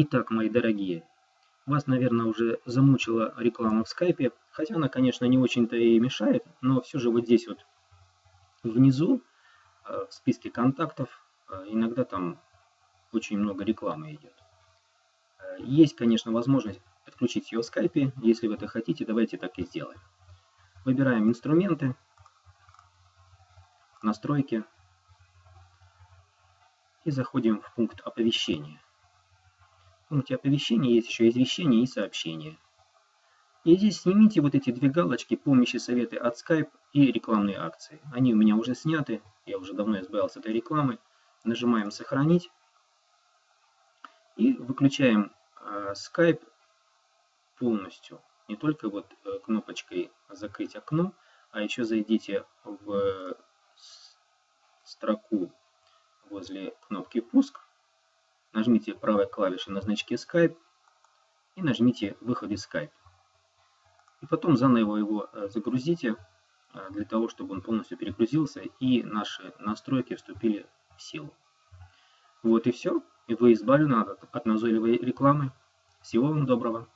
Итак, мои дорогие, вас, наверное, уже замучила реклама в скайпе, хотя она, конечно, не очень-то и мешает, но все же вот здесь вот внизу э, в списке контактов э, иногда там очень много рекламы идет. Э, есть, конечно, возможность отключить ее в скайпе, если вы это хотите, давайте так и сделаем. Выбираем инструменты, настройки и заходим в пункт оповещения пункте оповещения есть еще извещение и сообщение. И здесь снимите вот эти две галочки «Помощи советы от Skype» и рекламные акции. Они у меня уже сняты, я уже давно избавился от этой рекламы. Нажимаем «Сохранить» и выключаем э, Skype полностью. Не только вот э, кнопочкой «Закрыть окно», а еще зайдите в строку возле кнопки «Пуск» нажмите правой клавишей на значке Skype и нажмите выход из Skype. И потом заново его э, загрузите, э, для того, чтобы он полностью перегрузился и наши настройки вступили в силу. Вот и все. И вы избавлены от назойливой рекламы. Всего вам доброго.